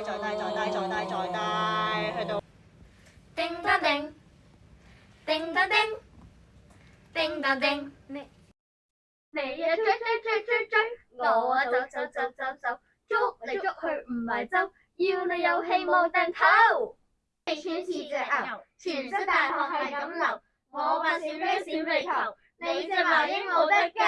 再低再低再低再低，去到。叮当叮，叮当叮，叮当叮。你你啊追追追追追，我啊走走走走走，捉嚟捉去唔系走，要你有气冇定头。你似似只牛，全身大汗系咁流。我发小鸡闪眉球，你只猫鹦鹉的。